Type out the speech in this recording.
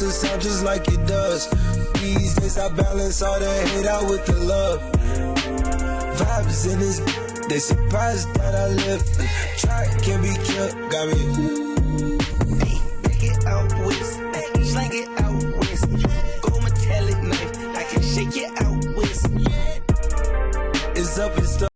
makes it sound just like it does. These days I balance all the hate out with the love. Vibes in this, they surprised that I live. Try can be killed, got me. Hey, take it out west, hey, slang it out west. Go metallic knife, I can shake it out west. It's up and stuff.